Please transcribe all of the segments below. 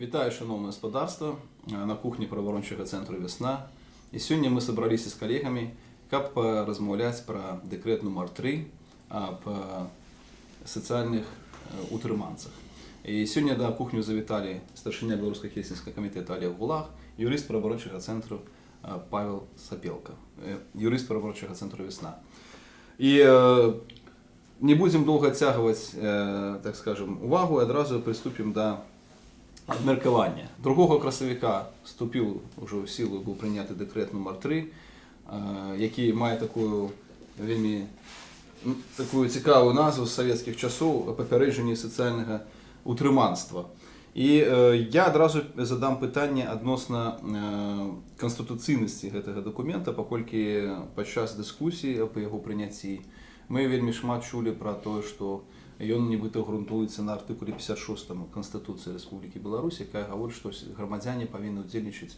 Вітаю, шановне господарство, на кухні правоохорончого центру «Весна». І сьогодні ми зібралися з колегами, каб розмовляти про декрет номер 3 об соціальних е, утриманцях. І сьогодні до кухню завітали старшиня Білоруського хельсінського комітету Олег Гулаг, юрист правоохорончого центру е, Павел Сапелко, е, юрист правоохорончого центру «Весна». І е, не будем долго оттягивать, э, так скажем, увагу, і одразу приступимо до обміркування. 2 красовика вступив уже в силу, був прийнятий декрет номер 3 е, який має таку вельми таку цікаву назву з совєтських часов попередження соціального утриманства. І е, я одразу задам питання відносно е, конституційності цього документа, оскільки під час дискусії по мы вельмі шмат чулі пра тое што ён нібыта грунтуецца на артыкуле 56 канстытуцыі Рэспублікі Беларусь якая гаворыць што грамадзяне павінны ўдзельнічаць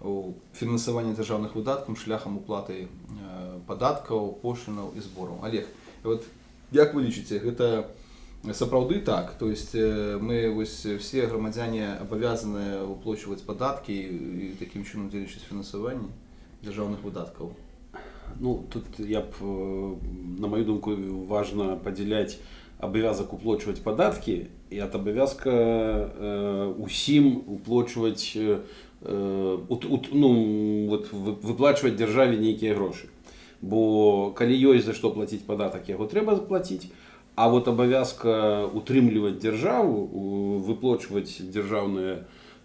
у фінансаванні дзяржаўных выдаткам шляхам уплаты э, падаткаў пошлінаў і збораў. Олег вот як вы лічыце гэта сапраўды так? То есть э, мы вось все грамадзяне абавязаны уплачваць падаткі і такім чынам дзейнічаць фінансаванне дзяржаўных выдаткаў? Ну, тут я б, э, на мою думку, важно поділять обов'язок уплачувати податки і от обов'язка э, усім уплачувати, э, э, ут, ут, ну, от, ви- виплачувати державі ніякі гроші. Бо коли є за що платити податок, його треба заплатити. А от обов'язка утримлювати державу, у- виплачувати державні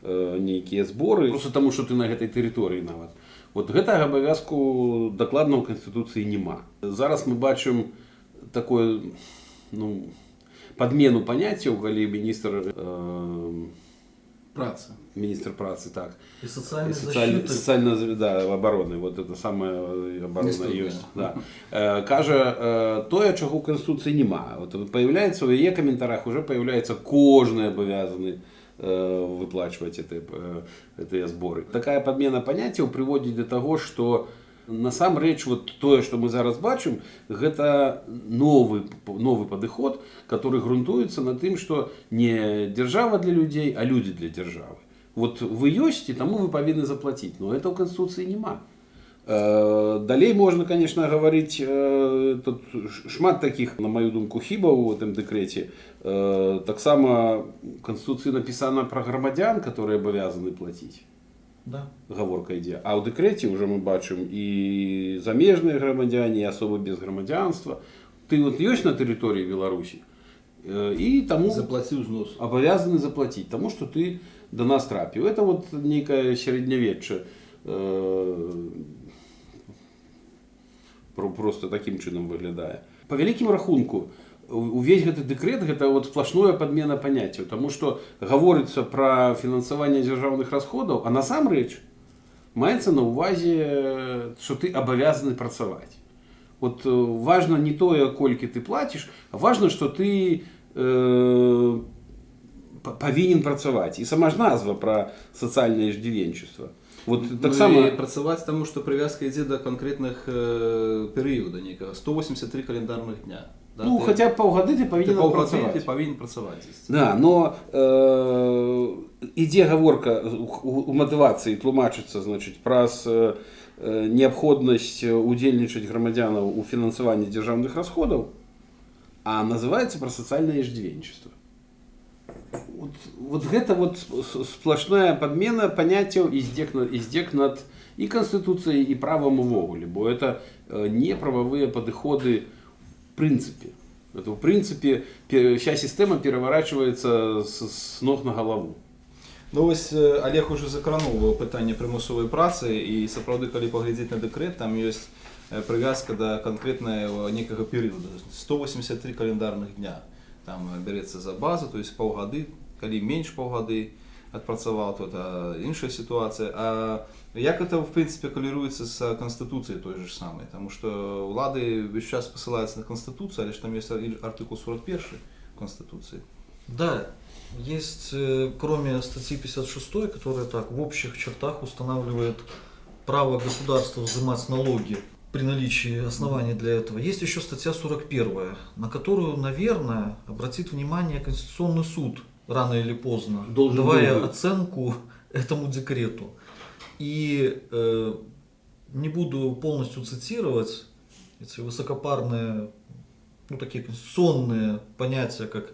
е, ніякі збори, просто тому, що ти на цій території навіть. От гэтага абавязку дакладна ў канстытуцыі няма. Зараз мы бачым такое ну, падмену паняццяў, калі міністр э, Праца. міністр працы так И социальной социаль, защиты. социально да, обороны вот это самая оборона Інститут, ёсць да. Э, кажа э, тое чаго ў канституцыі няма вот появляется у яе каментарах уже появляется кожны абавязаны э, выплачивать это, э, этыя зборы такая подмена паняццяў прыводзіць до того что насамрэч вот тое что мы зараз бачым гэта новы новы падыход который грунтуецца на тым что не держава для людзей а люди для державы вот вы ёсць і таму вы павінны заплатіць но это ў канституцыі няма Э, Далей можна конечно гаварыць э, тут ш- шмат таких на маю думку хібаў у гэтым дэкрэце Э, таксама канституцыі напісана пра грамадзян которые абавязаны плаціць Да. гаворка ідзе а ў дэкрэце уже мы бачым і замежныя грамадзяне і асобы без грамадзянства ты вот ёсць на тэрыторыі беларусі Э, і таму Заплаціў знос. абавязаны заплатіць таму што ты да нас трапіў это вот нейкае сярэднявечча э, про- просто такім чынам выглядае по вялікім рахунку у- увесь гэты дэкрэт гэта вот сплошное падмена паняццяў тому что гаворыцца пра фінансаванне дзяржаўных расходаў а насамрэч маецца на ўвазе что ты абавязаны працаваць вот э, важно не тое колькі ты платіш а важно что ты э, па- павінен працаваць і сама ж назва пра сацыяльнае иждзівенчества вот Ну, таксама і працаваць таму што прывязка ідзе да канкрэтных э, перыяда нейкага 183 календарных дня да? ну Ты- хотя б паўгады ты ты павінен паўгады ты працаваць павінен працаваць здесь. Да, но э, ідзе гаворка у, у, у матывацыі тлумачыцца значыць праз э, э, неабходнасць удзельнічаць грамадзянаў у фінансаванні дзяржаўных расходаў а называецца пра сацыяльнае иждзівенчество вот, вот гэта вот с- сплошная подмена паняццяў і здзек над, і здзек над і канстытуцыяй і правам увогуле бо это э, не прававыя падыходы в прынцыпе это в прынцыпе пе- вся сістэма пераварачваецца с, с ног на галаву Ну вось э, Олег уже закрануў пытанне прымусовай працы і сапраўды калі паглядзець на дэкрэт там ёсць э, прывязка да канкрэтнага некага перыяду 183 календарных дня там э, бярэцца за базу то есть паўгады калі менш паўгады адпрацаваў то это іншая сітуацыя А як это в прынцыпе каліруецца з канстытуцыяй той же ж самай Таму што ўлады весь час пасылаюцца на канстытуцыю але ж там ёсць артыкул 41 канстытуцыі Да, есть, э, кроме статьи 56, которая так в общих чертах устанавливает право государства взимать налоги при наличии оснований для этого, есть еще статья 41, на которую, наверное, обратит внимание Конституционный суд рано или поздно, Должен давая быть. оценку этому декрету. И э, не буду полностью цитировать эти высокопарные, ну такие конституционные понятия, как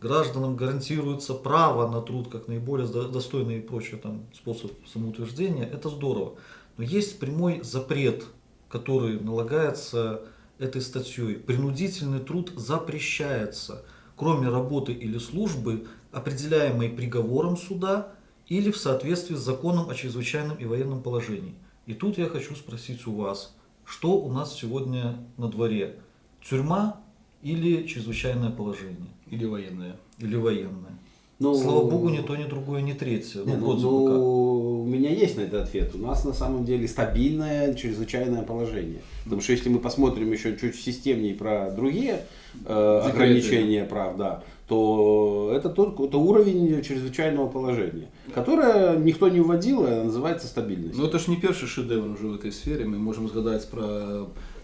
гражданам гарантируется право на труд как наиболее до- достойный и прочее там способ самоутверждения, это здорово. Но есть прямой запрет, который налагается этой статьей. Принудительный труд запрещается, кроме работы или службы, определяемой приговором суда или в соответствии с законом о чрезвычайном и военном положении. И тут я хочу спросить у вас, что у нас сегодня на дворе? Тюрьма или чрезвычайное положение? Или военные. Или военное? Ну, Слава богу, ни то, ни другое, ни третье. Не, Ну, ну, вроде бы как. ну, у меня есть на это ответ. У нас на самом деле стабильное чрезвычайное положение. Потому что если мы посмотрим еще чуть системнее про другие э, Декреты. ограничения прав, да, то это тот это уровень чрезвычайного положения, которое никто не вводил, а называется стабильность. Ну, это ж не перший шедевр уже в этой сфере. Мы можем згадать про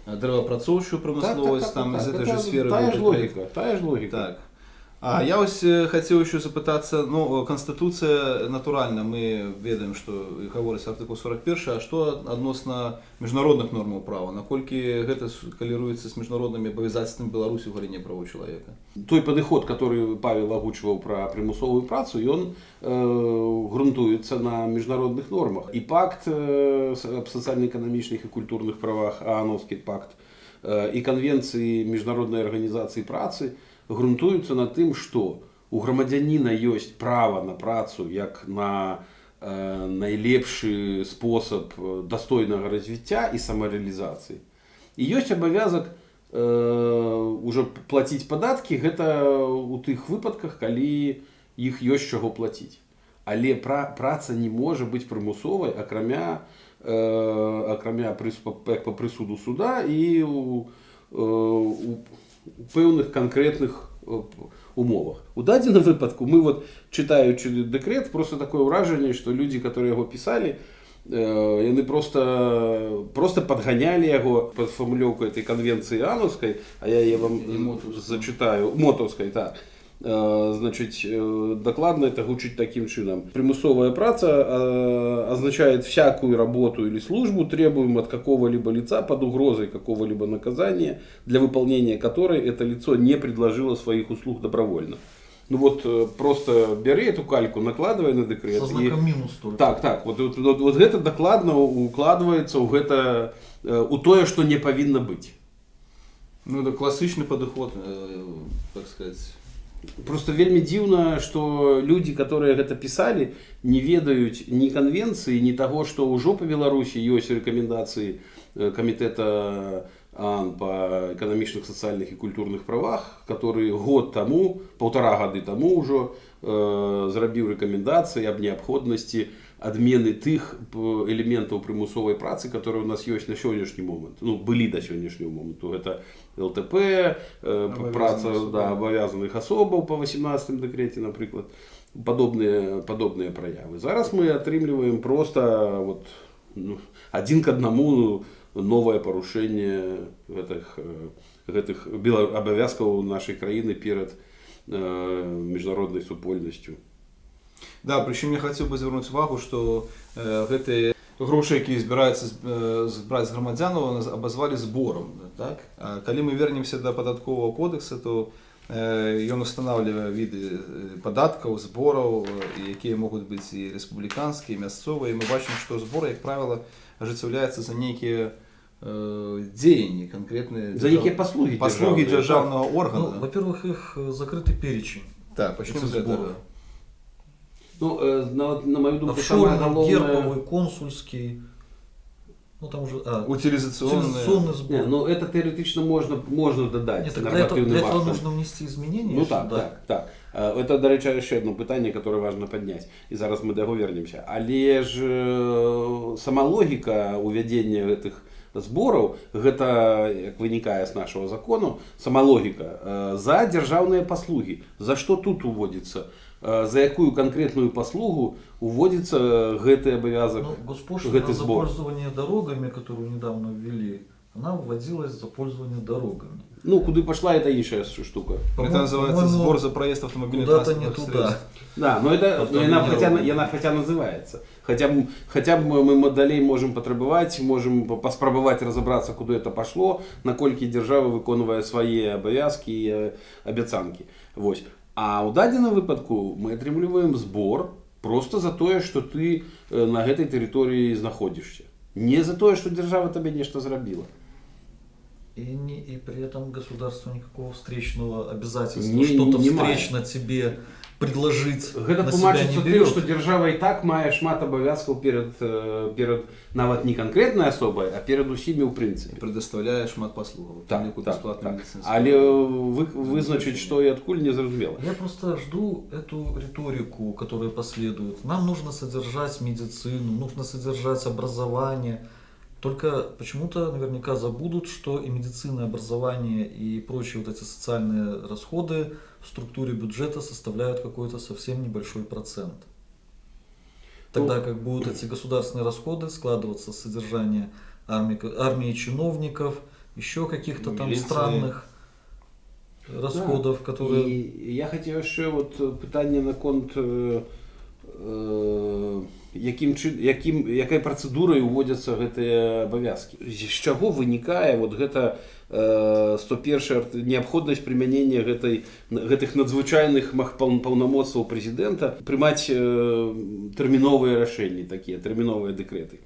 е, деревоопрацовчу промисловість, там из этой же сферы. Та был ж декрет. логіка, та ж логіка. Так. А я ось е, хотів ще запитатися, ну, Конституція натуральна, ми ведаємо, що і говориться артикул 41, а що відносно міжнародних нормаў права? Наколькі гэта каліруецца з міжнароднымі абавязацтвамі Беларусі ў галіне правоў чалавека? той падыход который павел агучваў пра прымусовую працу ён э, грунтуецца на міжнародных нормах і пакт э, с- аб сацыяльна-эканамічных і культурных правах аановскі пакт э, і канвенцыі міжнароднай арганізацыі працы грунтуюцца на тым што у грамадзяніна ёсць права на працу як на э, найлепшы спосаб э, дастойнага развіцця і самарэалізацыі і ёсць абавязак э, уже плаціць падаткі гэта у тых выпадках калі іх ёсць чаго плаціць але пра, праца не можа быць прымусовай акрамя э, акрамя прыс, па, як па прысуду суда і у, э, у, у пэўных канкрэтных э, умовах у дадзеным выпадку мы вот чытаючы дэкрет просто такое ўражанне што людзі которые яго пісалі Э, яны просто просто подгоняли яго под фармулёўку этой конвенции ановской а я яе вам І Мотаўскай. зачитаю мотовской так Э, значит э, докладно это гучыць таким чынам примусовая праца э, означает всякую работу или службу требуем от какого-либо лица под угрозой какого-либо наказания для выполнения которой это лицо не предложило своих услуг добровольно ну вот э, просто бяры эту кальку накладывай на декрет Со и- знаком минус только. так так вот, вот, вот, вот гэта дакладна укладваецца ў гэта э, у тое што не павінна быць Ну, это классичный подход, э, так сказать просто вельмі дзіўна што людзі которые гэта пісалі не ведаюць ні канвенцыі ні таго што ўжо па беларусі ёсць рэкамендацыі э, камітэта АН па эканамічных сацыяльных і культурных правах который год таму полтора гады таму ўжо э, зрабіў рэкамендацыі аб неабходнасці адмены тых п- элементаў прымусовай працы которые у нас ёсць на сённяшні момант ну былі да сённяшняго моманту гэта ЛТП э, Абавязаных праца асобаў. да, абавязаных асобаў па 18 дэкреце напрыклад падобныя падобныя праявы зараз мы атрымліваем просто вот ну, адзін к аднаму новае парушэнне гэтых э, гэтых бела- абавязкаў нашай краіны перад э, міжнароднай супольнасцю Да, причем я хотел бы звярнуць увагу, што э, гэтыя грошы, якія збіраюцца з- э, збраць з грамадзянаў, наз- абазвалі зборам. Так? А калі мы вернемся да падатковага кодекса, то э, ён устанавливае віды э, падаткаў, збораў, э, якія могуць быць і рэспубліканскія, і мясцовыя. І мы бачым, што збор, як правіла, ажыццяўляецца за нейкія э, дзеянні канкрэтныя за якія паслугі паслугі дзяржаўныя, дзяржаўнага Ну, органа. во-первых, их э, закрытый перечень. Так, пачнем этих з гэтага. збораў. Ну, э, на, на мою думку, самое Офшорный, головное... гербовый, консульский. Ну там уже... А, Утилизационные. утилизационный сбор. Не, ну это теоретично можно, можно додать Нет, так для этого, нормативным для этого актом. нужно внести изменения. Ну так, сюда. так, так. Е, Це, до речі, ще одне питання, яке важливо підняти. І зараз ми до його вернемося. Але ж е, сама логіка увядення цих зборів, гэта, як виникає з нашого закону, сама логіка, е, за державні послуги. За що тут уводиться? Е, За яку конкретну послугу уводиться гэты обов'язок, Ну, госпошлина гэты за збор? пользование дорогами, которую недавно ввели, она вводилась за пользование дорогами. Ну, куди пішла, это іншая штука. Это По-моему, называется по-моему, сбор за проезд автомобиля Куда-то не транспортных туда. средств. Да, но это, но Автомобиль она, хотя, дорога. она хотя називається. Хоча б, хоча б ми моделей можемо потребувати, можемо поспробувати розібратися, куди це пішло, накольки держава виконує свої обов'язки і е, обіцянки. Ось. А у даденому випадку ми отримуємо збор просто за те, що ти е, на цій території знаходишся. Не за те, що держава тобі нещо зробила. И, не, и при этом государство никакого встречного обязательства Не- что-то не має. встречно тебе предложить Гэта на себя тлумачыцца не тым, берет. што дзяржава і так мае шмат абавязкаў перад, э, перад нават не канкрэтнай асобай, а перад усімі ў И прынцыпе. предоставляя шмат послуг. Так, Ліку так, безплатную так. медицинскую. Але э, вы, вызначыць, што і адкуль не зразумела. Я просто жду эту риторику, которая последует. Нам нужно содержать медицину, нужно содержать образование. Только почему-то наверняка забудут, что и медицина, и образование и прочие вот эти социальные расходы в структуре бюджета составляют какой-то совсем небольшой процент. Тогда Ну, как будут эти государственные расходы складываться с содержания армии, армии чиновников, еще каких-то там Милиции. странных расходов, которые... І я хацеў яшчэ вот э, пытанне наконт э, э, якім чын, якім, якай працэдурай уводзяцца гэтыя абавязкі. З чаго вынікае вот гэта э, 101 неабходнасць прымянення гэтай гэтых надзвычайных паўнамоцтваў прэзідэнта прымаць э, тэрміновыя рашэнні такія тэрміновыя дэкрэты.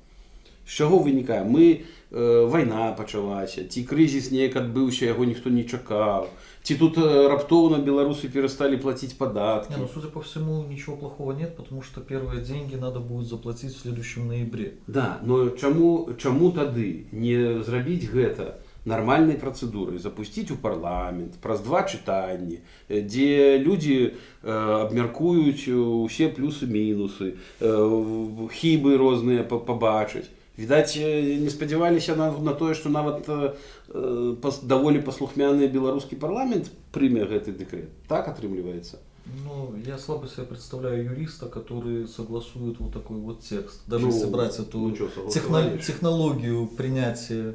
З чаго вынікае? Мы э, вайна пачалася, ці крызіс неяк адбыўся, яго ніхто не чакаў. Ці тут э, раптоўна беларусы перасталі плаціць падаткі. Не, ну, судя по всему, ничего плохого нет, потому что первые деньги надо будет заплатить в следующем ноябре. Да, но чаму, чаму тады не зрабіць гэта нармальнай працэдурай, запусціць у парламент праз два чытанні, э, дзе людзі э, абмяркуюць э, усе плюсы-мінусы, э, хібы розныя па- пабачыць. Відаць, э, не спадзяваліся на, на тое, што нават э, э, пас, даволі паслухмяны беларускі парламент прыме гэты дэкрэт. Так атрымліваецца. Ну, я слабо себе представляю юриста, который согласует вот такой вот текст. Даже Ну, если брать эту ну чё, техно- согласовали? технологию принятия.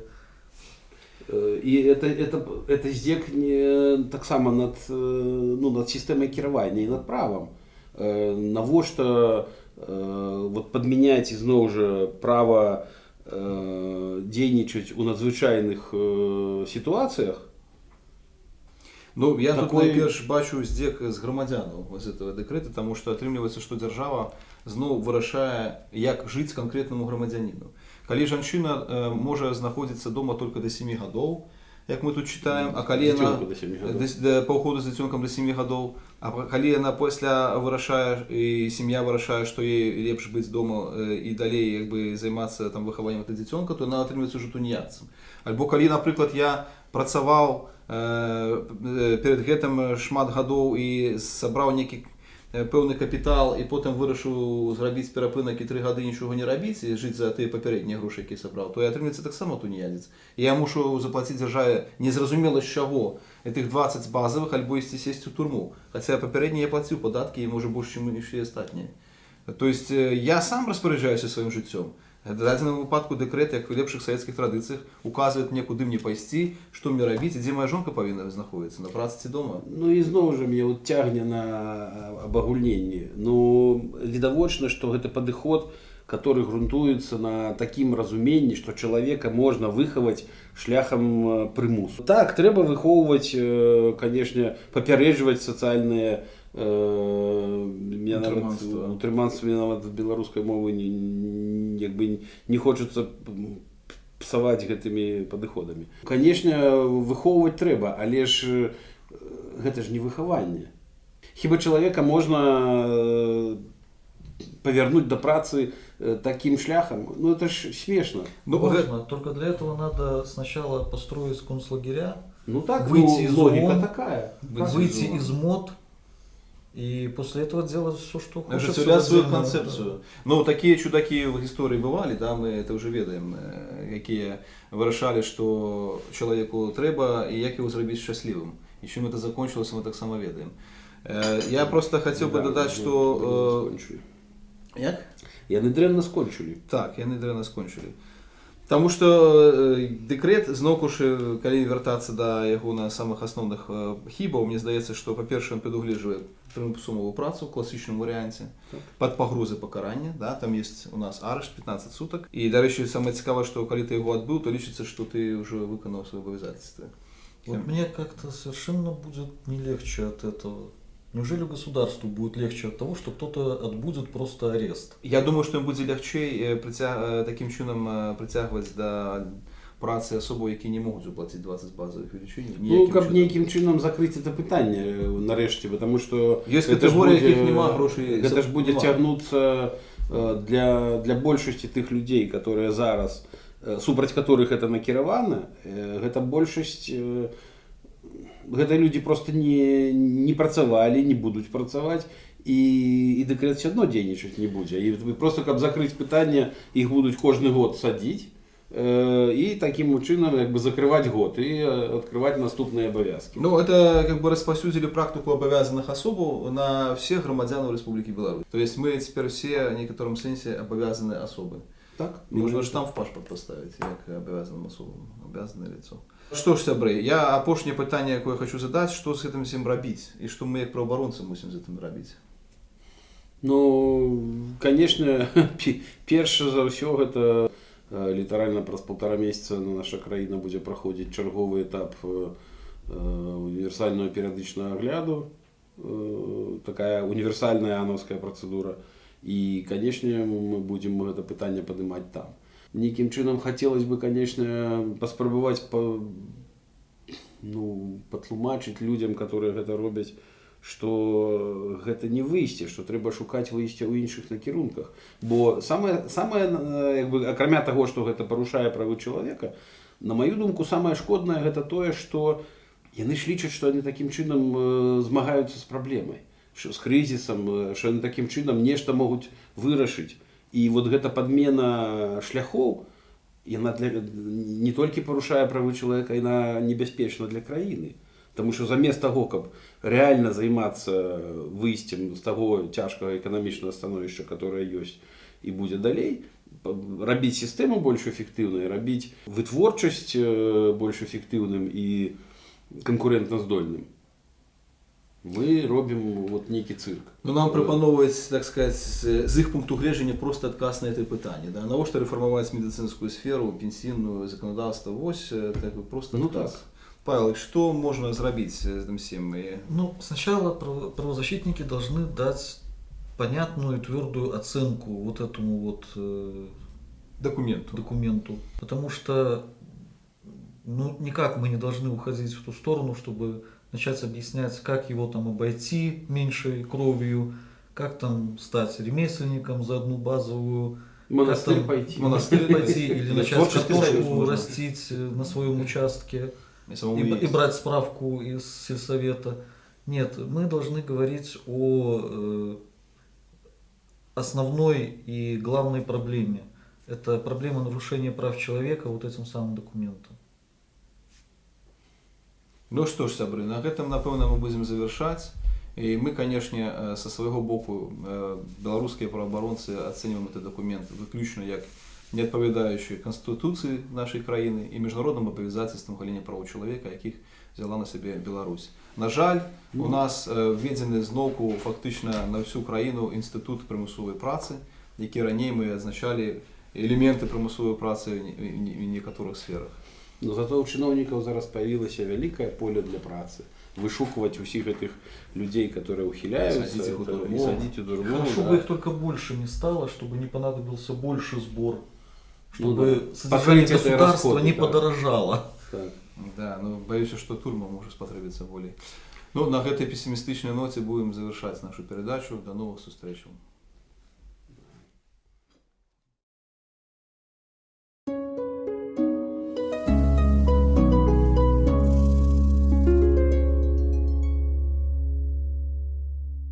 Э, І это, это, это здзек не таксама над, э, ну, над сістэмай кіравання і над правам. Э, Навошта э, вот падмяняць ізноў жа права э, дзейнічаць у надзвычайных э, сітуацыях. Ну, я тут Такой- найперш бачу здзек з грамадзянаў з этого дэкрэта, таму што атрымліваецца, што дзяржава зноў вырашае, як жыць канкрэтнаму грамадзяніну. Калі жанчына э, можа знаходзіцца дома только да 7 гадоў, як мы тут читаем, а калі яна Дзіцёнку да сямі гадоў. да, да, па ўходу з дзіцёнкам да 7 гадоў, а па- калі яна пасля вырашае і сям'я вырашае, што ей лепш быць дома э, і далей як бы займацца там выхаваннем гэта дзіцёнка, то яна атрымліваецца ўжо туніяцам. Альбо калі, напрыклад, я працаваў э, э, перед гэтым шмат гадоў і сабраў нейкі э, пэўны капітал і потым вырашыў зрабіць перапынак і тры гады нічога не рабіць і жыць за тыя папярэднія грошы, які сабраў, то я атрымліваецца таксама туніядзец. І я мушу заплаціць дзяржаве незразумела з чаго гэтых 20 базавых альбо ісці сесці ў турму. Хаця папярэдні я плаціў падаткі і можа больш чым і астатнія. То есть э, я сам распараджаюся сваім жыццём. Дадзеным выпадку дэкрэт, як у лепшых савецкіх традыцыях, указвае мне, куды мне пайсці, што мне рабіць, дзе моя жонка павінна знаходзіцца, на працы ці дома. Ну і зноў жа мне вот цягне на абагульненні. Ну відавочна, што гэты падыход, который грунтуецца на такім разуменні, што чалавека можна выхаваць шляхам э, прымусу. Так трэба выхоўваць, э, канешне, папярэджваць сацыяльныя э, Утрыманства. утрыманства нават беларускай мовы не, не, як бы не хочацца м, псаваць гэтымі падыходамі. Канешне, выхоўваць трэба, але ж э, гэта ж не выхаванне. Хіба чалавека можна э, павярнуць да працы э, такім шляхам? Ну это ж смешна. Ну, Можно, только для этого надо сначала построить концлагеря, Ну так Выйти ну, из логіка ООН, такая. Выйти выйти из из мод и после этого делать все, что хочется. Ажыццяўляць сваю отдельно. канцэпцыю. Ну такія чудакі ў гісторыі бывалі, да, мы это ўжо ведаем, э, якія вырашалі, што чалавеку трэба і як яго зрабіць шчаслівым. І чым это закончылася, мы таксама ведаем. Э, Я просто хацеў бы Да, дадаць, ну, што дрэнна э, скончылі. як? яны дрэнна скончылі. Так, яны дрэнна скончылі. Таму што э, дэкрэт зноўку ж калі вяртацца да яго на самых асноўных э, хібаў мне здаецца што па-першае ён прадугледжвае прымусовую працу ў класічным варыянце Так. пад пагрозы пакарання да там есть у нас арышт 15 сутак і дарэчы самае цікавае што калі ты яго адбыў то лічыцца што ты ўжо выканаў свае абавязательства Вот мне как-то совершенно будет не легче от этого. Неужели государству будет легче от того, что кто-то отбудет просто арест? Я думаю што ім будзе лягчэй э, прыця... э, такім чынам э, прыцягваць да працы асобаў які не могуць уплаціць 20 базовых велічынь Ну, каб нейкім чынам закрыць это пытанне э, нарэшце потому что Ёсць гэта ж катэгорыі, будзе- якіх няма грошай гэта ж будзе нема. цягнуцца э, для для большасці тых людзей которые зараз э, супраць которых это накіравана э, гэта большасць э, гэта людзі просто не не працавалі не будуць працаваць і і дэкрэт все адно дзейнічаць не будзе і просто каб закрыць пытанне іх будуць кожны год садзіць э, і такім чынам як бы закрываць год і э, открываць наступныя абавязкі Ну, это как бы распаўсюдзілі практыку абавязаных асобаў на всех грамадзянаў Рэспублікі Беларусь. То есть мы цяпер все в некаторым сэнсе абавязаны асобы. так Можна ж там в пашпарт поставіць як абавязаным асобам, абавязанае лицо. Што ж сябры, я апошняе пытанне, якое я хочу задаць, што з гэтым всем рабіць і што мы як праваабаронцы мусім з гэтым рабіць. Ну, конечно, пе- перш за ўсё гэта э, літаральна праз полтора месяца наша краіна будзе праходзіць чарговы этап э, э, універсального перыядычнага агляду э, такая універсальная ановская працэдура і канешне мы будзем гэта пытанне падымаць там нейкім чынам хацелось бы конечно паспрабаваць па, ну, патлумачыць людзям которые гэта робяць что гэта не выйсце что трэба шукаць выйсце ў іншых накірунках бо самое самое э, як бы акрамя таго что гэта парушае правы чалавека на маю думку самае шкоднае гэта тое что яны ж лічаць что яны такім чынам э, змагаюцца з праблемай що з крызісам э, що яны такім чынам нешта могуць вырашыць і вот гэта падмена шляхоў яна для, не толькі парушае правы чалавека яна небяспечна для краіны Таму што замест таго, каб рэальна займацца выйсцем з таго цяжкага эканамічнага становішча, которое ёсць і будзе далей, па- рабіць сістэму больш эфектыўнай, рабіць вытворчасць э, больш эфектыўным і канкурэнтназдольным. Мы робім вот нейкі цырк. Ну, нам прапановваюць так сказать з, з іх пункту гледжання просто адказ на это пытанне да? навошта рэфармаваць медыцынскую сферу пенсійную заканадаўства вось э, так бы просто Ну адказ. так. Павел, что можно зрабіць з гэтым всем і Ну, сначала право- правозащитники должны дать понятную и твердую оценку вот этому вот э, документу документу. Потому что ну, никак мы не должны уходить в ту сторону, чтобы начать объяснять, как его там обойти меньшей кровью, как там стать ремесленником за одну базовую, Монастырь там пойти. монастырь пойти или начать картошку растить э, на своем участке и, брать справку из сельсовета. Нет, мы должны говорить о э, основной и главной проблеме. Это проблема нарушения прав человека вот этим самым документом. Ну што ж сябры на гэтым напэўна мы будзем завяршаць і мы канешне э, са свайго боку э, беларускія праабаронцы ацэньваем этот документ выключна як не адпавядаючы канстытуцыі нашай краіны і міжнародным абавязацельствам галіне правоў чалавека якіх взяла на сябе Беларусь на жаль у Ну. нас э, введзены зноўку фактычна на всю краіну інстытут прымусовай працы які раней мы адзначалі элементы прымусовай працы ў не- ў не- ў некаторых сферах Но зато у чыноўнікаў зараз паявілася вялікае поле для працы вышукваць усіх гэтых людзей которые ухіляюцца Садзіць іх у это, турму. і садзіць у турму, Хорошо да. бы их только больше не стало, чтобы не понадобился больше сбор, Ну чтобы да. содержание Покрыть это государства расходы, не да. подорожало. Так. Да, ну баюся, што турма можа спатрэбіцца болей. Ну, на гэтай песімістычнай ноце будзем завяршаць нашу перадачу. Да новых сустрэчаў.